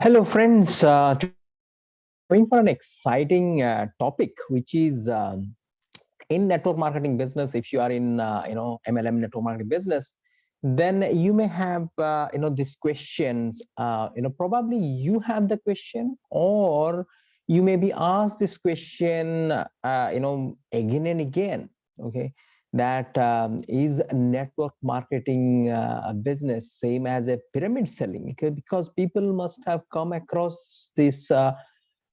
Hello, friends. Uh, going for an exciting uh, topic, which is um, in network marketing business. If you are in, uh, you know, MLM network marketing business, then you may have, uh, you know, these questions. Uh, you know, probably you have the question, or you may be asked this question, uh, you know, again and again. Okay, that um, is network marketing uh, business same as a pyramid selling because people must have come across this uh,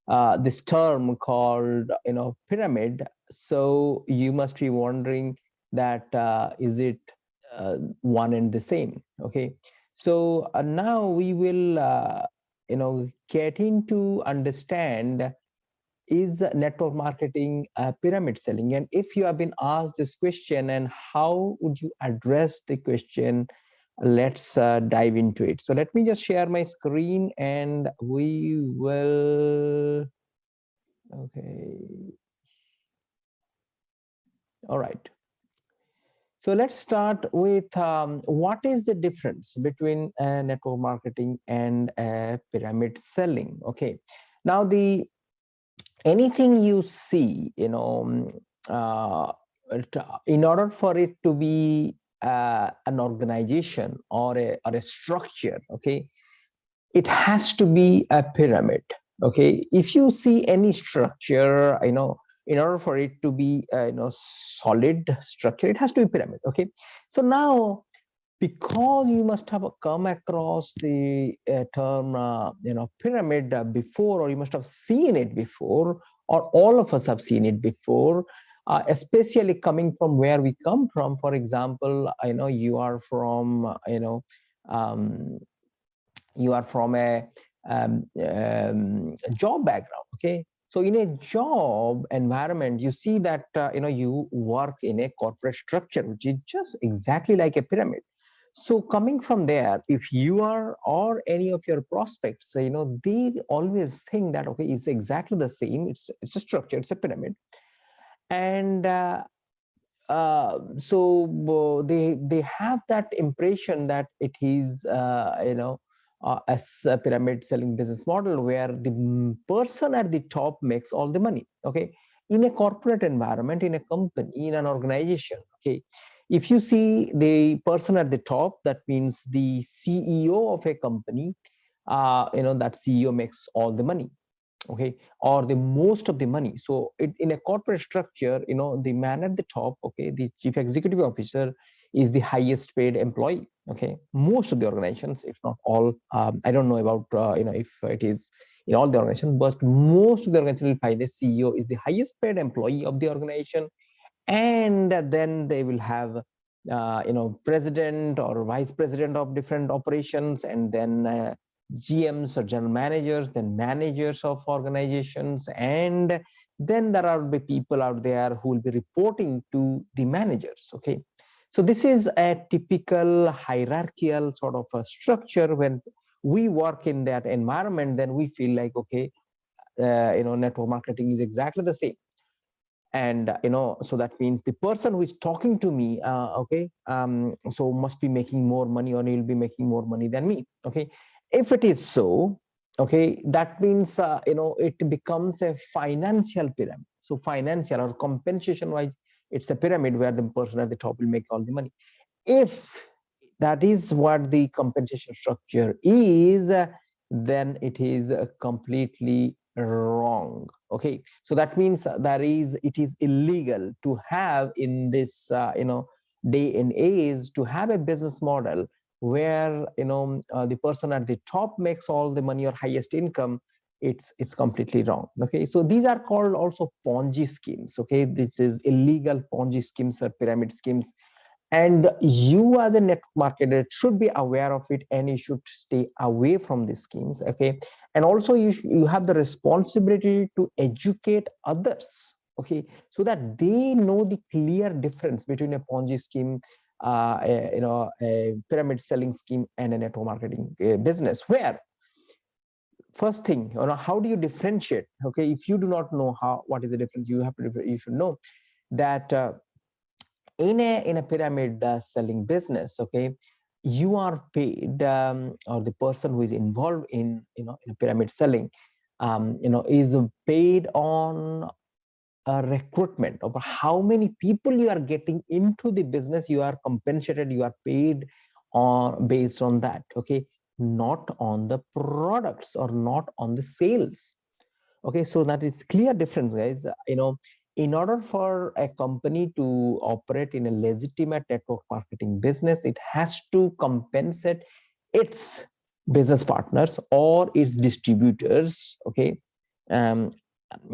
uh, this term called you know pyramid. So you must be wondering that uh, is it uh, one and the same okay? So uh, now we will you know get into understand is network marketing pyramid selling? And if you have been asked this question and how would you address the question let's uh, dive into it. So let me just share my screen and we will okay. All right. So let's start with um, what is the difference between uh, network marketing and pyramid selling? Okay. Now the anything you see, you know, um, uh, in order for it to be uh, an organization or a, or a structure, okay, it has to be a pyramid, okay? If you see any structure, you know, in order for it to be, uh, you know, solid structure, it has to be pyramid, okay? So now because you must have come across the uh, term uh, you know pyramid uh, before or you must have seen it before or all of us have seen it before uh, especially coming from where we come from. For example i know you are from you know um, you are from a um, um, job background okay? So in a job environment you see that uh, you know you work in a corporate structure which is just exactly like a pyramid so coming from there if you are or any of your prospects you know they always think that okay it's exactly the same. It's it's a structure it's a pyramid. And uh, uh, so uh, they they have that impression that it is uh, you know uh, as a pyramid selling business model where the person at the top makes all the money okay? In a corporate environment in a company in an organization okay if you see the person at the top, that means the CEO of a company, uh, you know, that CEO makes all the money, okay, or the most of the money. So it, in a corporate structure, you know, the man at the top, okay, the chief executive officer is the highest paid employee, okay. Most of the organizations, if not all, um, I don't know about, uh, you know, if it is in all the organizations, but most of the organization will find the CEO is the highest paid employee of the organization and then they will have uh, you know president or vice president of different operations and then uh, gms or general managers then managers of organizations. And then there are the people out there who will be reporting to the managers okay? So this is a typical hierarchical sort of a structure when we work in that environment then we feel like okay uh, you know network marketing is exactly the same and you know so that means the person who is talking to me uh, okay um, so must be making more money or he'll be making more money than me okay? If it is so okay that means uh, you know it becomes a financial pyramid so financial or compensation wise it's a pyramid where the person at the top will make all the money. If that is what the compensation structure is then it is completely wrong okay so that means that is it is illegal to have in this uh, you know day and age to have a business model where you know uh, the person at the top makes all the money or highest income it's it's completely wrong. Okay so these are called also ponzi schemes. Okay this is illegal ponzi schemes or pyramid schemes. And you as a network marketer should be aware of it and you should stay away from these schemes. Okay and also you you have the responsibility to educate others okay? So that they know the clear difference between a ponzi scheme uh, a, you know a pyramid selling scheme and a network marketing uh, business where first thing you know how do you differentiate okay? If you do not know how what is the difference you have to you should know that uh, in a in a pyramid uh, selling business okay you are paid um, or the person who is involved in you know in pyramid selling um, you know is paid on a recruitment of how many people you are getting into the business you are compensated you are paid on based on that okay? Not on the products or not on the sales. Okay so that is clear difference guys. You know in order for a company to operate in a legitimate network marketing business, it has to compensate its business partners or its distributors, okay, um,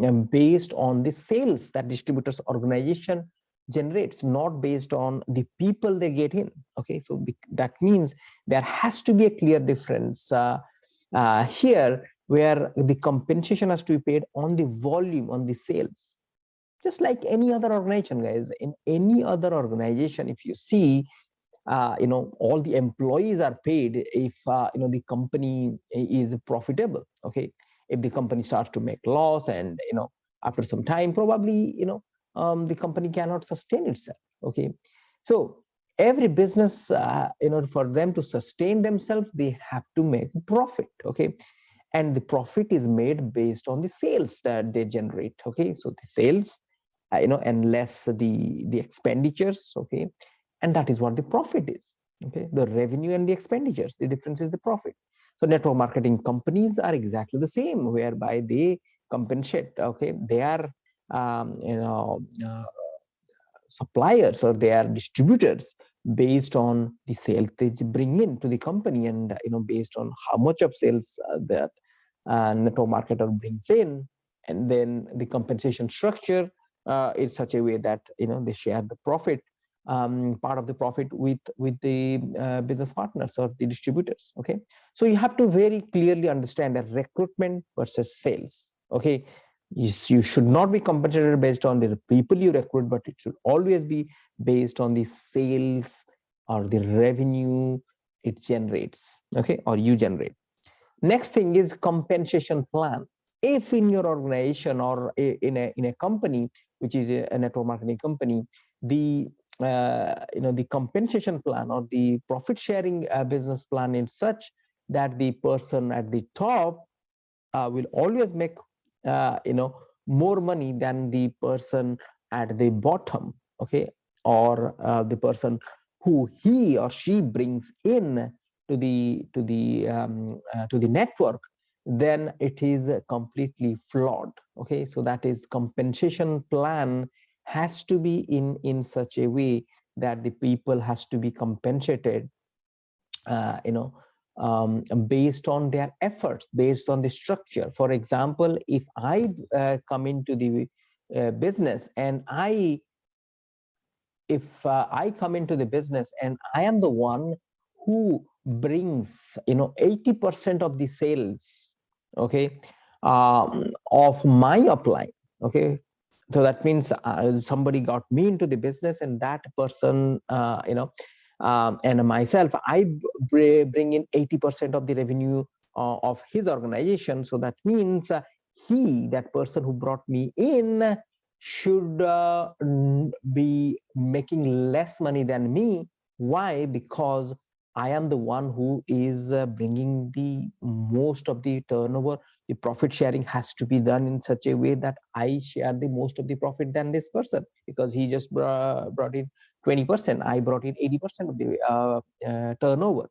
um, based on the sales that distributors organization generates, not based on the people they get in, okay. So that means there has to be a clear difference uh, uh, here where the compensation has to be paid on the volume, on the sales just like any other organization guys. In any other organization if you see uh, you know all the employees are paid if uh, you know the company is profitable okay? If the company starts to make loss and you know after some time probably you know um, the company cannot sustain itself okay? So every business uh, you know for them to sustain themselves they have to make profit okay? And the profit is made based on the sales that they generate okay? So the sales you know and less the the expenditures okay? And that is what the profit is okay? The revenue and the expenditures the difference is the profit. So network marketing companies are exactly the same whereby they compensate okay? They are um, you know uh, suppliers or they are distributors based on the sales they bring in to the company and you know based on how much of sales uh, that uh, network marketer brings in and then the compensation structure uh, in such a way that you know they share the profit um, part of the profit with with the uh, business partners or the distributors okay? So you have to very clearly understand that recruitment versus sales okay? You, you should not be compensated based on the people you recruit but it should always be based on the sales or the revenue it generates okay? Or you generate. Next thing is compensation plan. If in your organization or in a in a company which is a network marketing company, the uh, you know the compensation plan or the profit sharing uh, business plan is such that the person at the top uh, will always make uh, you know more money than the person at the bottom okay? Or uh, the person who he or she brings in to the to the um, uh, to the network then it is completely flawed okay? So that is compensation plan has to be in in such a way that the people has to be compensated uh, you know um, based on their efforts based on the structure. For example if i uh, come into the uh, business and i if uh, i come into the business and i am the one who brings you know 80 percent of the sales okay um, of my apply okay? So that means uh, somebody got me into the business and that person uh, you know um, and myself i bring in 80 percent of the revenue uh, of his organization. So that means uh, he that person who brought me in should uh, be making less money than me. Why? Because I am the one who is uh, bringing the most of the turnover. The profit sharing has to be done in such a way that I share the most of the profit than this person because he just brought, brought in 20%. I brought in 80% of the uh, uh, turnover.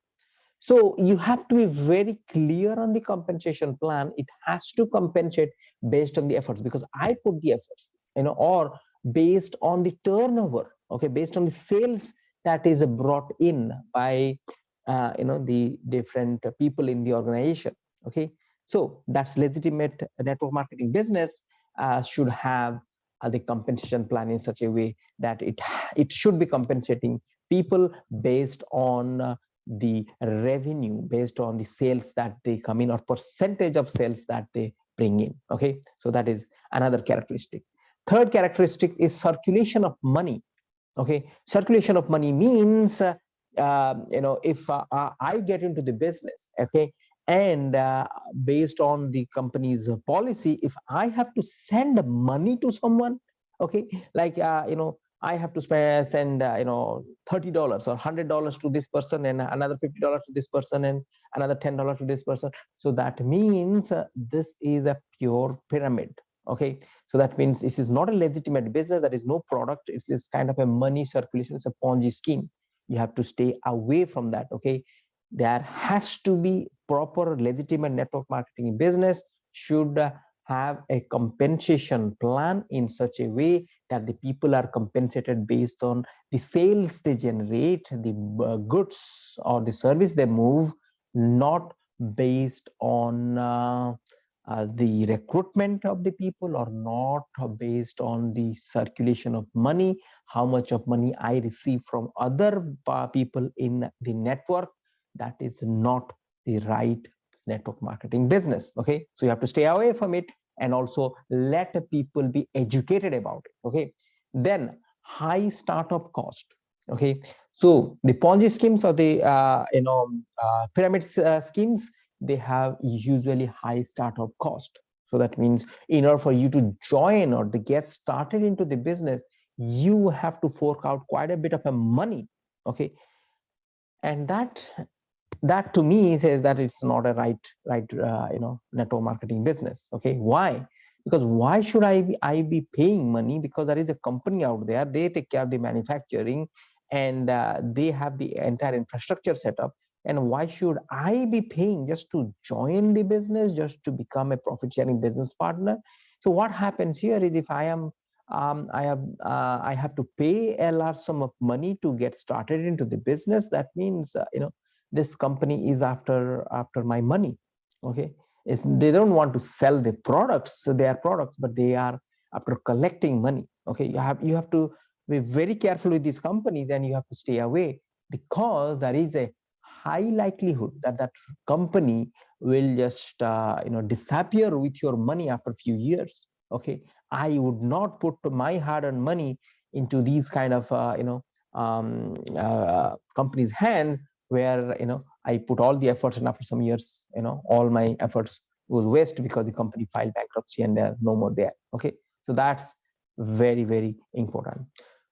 So you have to be very clear on the compensation plan. It has to compensate based on the efforts because I put the efforts, you know, or based on the turnover, okay, based on the sales that is brought in by uh, you know the different people in the organization okay? So that's legitimate network marketing business uh, should have uh, the compensation plan in such a way that it it should be compensating people based on uh, the revenue based on the sales that they come in or percentage of sales that they bring in okay? So that is another characteristic. Third characteristic is circulation of money okay circulation of money means uh, uh, you know if uh, i get into the business okay and uh, based on the company's policy if i have to send money to someone okay like uh, you know I have to spend, send, uh, you know, $30 or $100 to this person and another $50 to this person and another $10 to this person. So that means uh, this is a pure pyramid. Okay. So that means this is not a legitimate business. There is no product. It's this kind of a money circulation. It's a Ponzi scheme. You have to stay away from that. Okay. There has to be proper legitimate network marketing business should have a compensation plan in such a way that the people are compensated based on the sales they generate, the uh, goods or the service they move, not based on uh, uh, the recruitment of the people or not based on the circulation of money, how much of money I receive from other uh, people in the network. That is not the right network marketing business okay? So you have to stay away from it and also let people be educated about it okay? Then high startup cost okay? So the ponzi schemes or the uh, you know uh, pyramid uh, schemes they have usually high startup cost. So that means in order for you to join or to get started into the business you have to fork out quite a bit of a money okay? And that that to me says that it's not a right right uh, you know network marketing business okay? Why? Because why should i be i be paying money? Because there is a company out there they take care of the manufacturing and uh, they have the entire infrastructure set up and why should i be paying just to join the business just to become a profit sharing business partner so what happens here is if i am um, I have uh, I have to pay a large sum of money to get started into the business. That means uh, you know this company is after after my money okay it's, they don't want to sell the products their products but they are after collecting money okay you have you have to be very careful with these companies and you have to stay away because there is a high likelihood that that company will just uh, you know disappear with your money after a few years okay i would not put my hard-earned money into these kind of uh, you know um, uh, companies hand where you know I put all the efforts and after some years, you know, all my efforts was waste because the company filed bankruptcy and they're no more there. Okay, so that's very very important.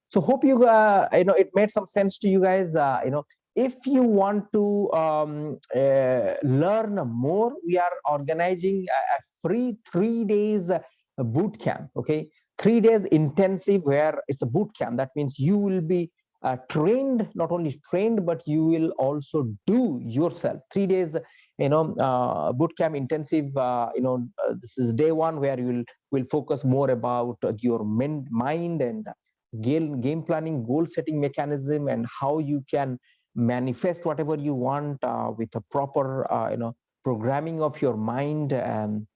So hope you uh, you know it made some sense to you guys. Uh, you know, if you want to um, uh, learn more, we are organizing a free three days boot camp. Okay, three days intensive where it's a boot camp. That means you will be uh, trained not only trained but you will also do yourself three days you know uh, boot camp intensive uh, you know uh, this is day one where you will will focus more about your mind and game game planning goal setting mechanism and how you can manifest whatever you want uh, with a proper uh, you know programming of your mind and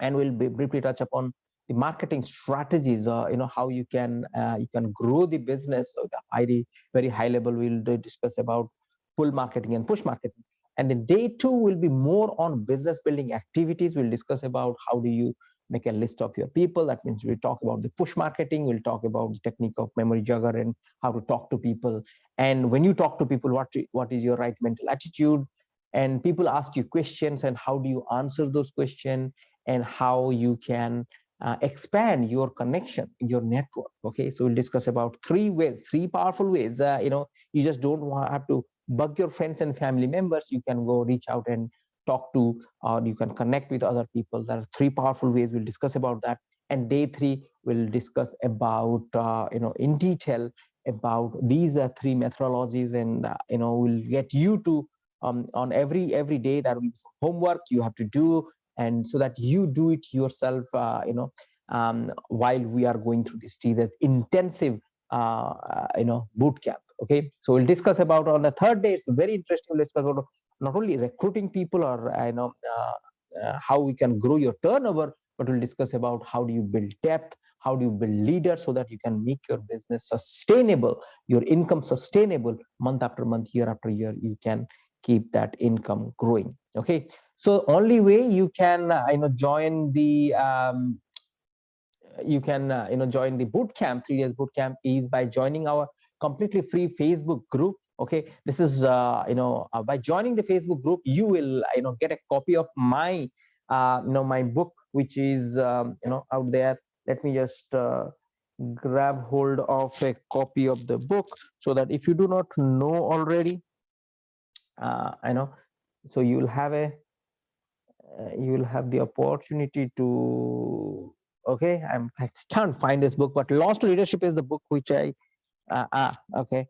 and we'll briefly touch upon the marketing strategies uh, you know how you can uh, you can grow the business. So the very very high level we'll discuss about pull marketing and push marketing. And then day two will be more on business building activities. We'll discuss about how do you make a list of your people. That means we'll talk about the push marketing we'll talk about the technique of memory jogger and how to talk to people. And when you talk to people what what is your right mental attitude? And people ask you questions and how do you answer those questions and how you can uh, expand your connection your network okay? So we'll discuss about three ways three powerful ways uh, you know you just don't have to bug your friends and family members. You can go reach out and talk to or you can connect with other people. There are three powerful ways we'll discuss about that. And day three we'll discuss about uh, you know in detail about these uh, three methodologies. And uh, you know we'll get you to um, on every every day that will be some homework you have to do. And so that you do it yourself uh, you know um, while we are going through this this intensive uh, uh, you know boot camp. Okay? So we'll discuss about on the third day. It's very interesting. Let's talk about not only recruiting people or uh, you know uh, uh, how we can grow your turnover but we'll discuss about how do you build depth how do you build leaders so that you can make your business sustainable your income sustainable. Month after month year after year you can keep that income growing okay? So only way you can uh, you know join the um, you can uh, you know join the boot camp three days boot camp is by joining our completely free facebook group okay? This is uh, you know uh, by joining the facebook group you will you know get a copy of my uh, you know my book which is um, you know out there. Let me just uh, grab hold of a copy of the book so that if you do not know already uh, i know so you will have a uh, you will have the opportunity to okay? I'm i can't find this book but lost leadership is the book which i ah okay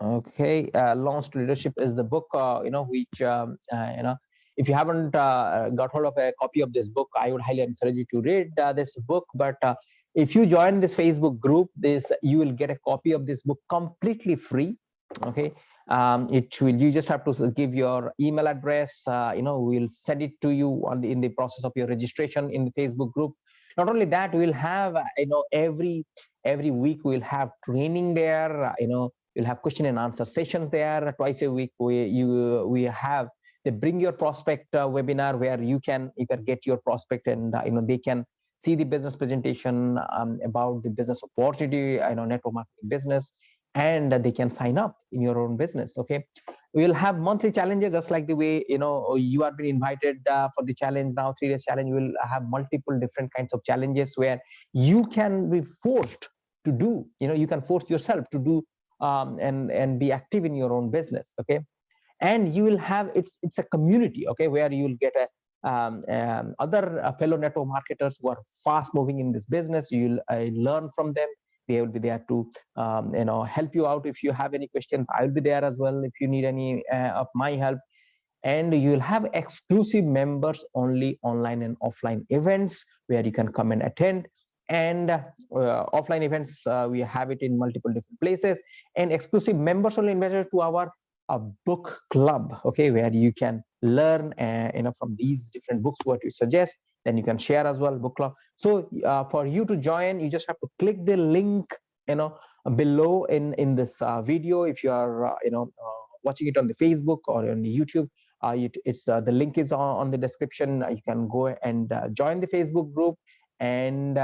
okay uh, leadership is the book uh, you know which um, uh, you know if you haven't uh, got hold of a copy of this book i would highly encourage you to read uh, this book. But uh, if you join this facebook group this you will get a copy of this book completely free. Okay um, it will you just have to give your email address you know we'll send it to you on the in the process of your registration in the facebook group. Not only that we'll have you know every every week we'll have training there you know You'll have question and answer sessions there twice a week. We you we have the bring your prospect uh, webinar where you can you can get your prospect and uh, you know they can see the business presentation um, about the business opportunity, you know, network marketing business, and they can sign up in your own business. Okay, we'll have monthly challenges just like the way you know you are being invited uh, for the challenge now three days challenge. We'll have multiple different kinds of challenges where you can be forced to do. You know, you can force yourself to do um, and and be active in your own business okay? And you will have it's it's a community okay where you'll get a um, um, other uh, fellow network marketers who are fast moving in this business. You'll uh, learn from them. They will be there to um, you know help you out. If you have any questions i'll be there as well if you need any uh, of my help. And you'll have exclusive members only online and offline events where you can come and attend and uh, offline events uh, we have it in multiple different places. And exclusive members only invited to our uh, book club okay where you can learn uh, you know from these different books what we suggest. Then you can share as well book club. So uh, for you to join you just have to click the link you know below in in this uh, video. If you are you know watching it on the facebook or on the youtube it, it's the link is on, on the description. You can go and join the facebook group. And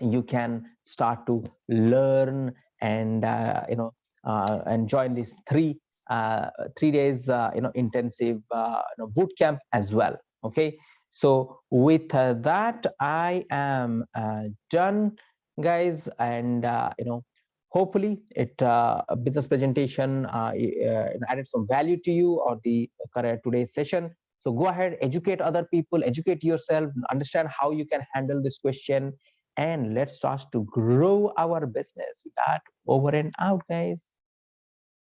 you can start to learn and uh, you know uh, and join these three uh, three days uh, you know intensive uh, you know, boot camp as well okay? So with uh, that i am done guys and you know hopefully it business presentation added some value to you or the today's session. So go ahead educate other people educate yourself understand how you can handle this question and let's start to grow our business. With that over and out guys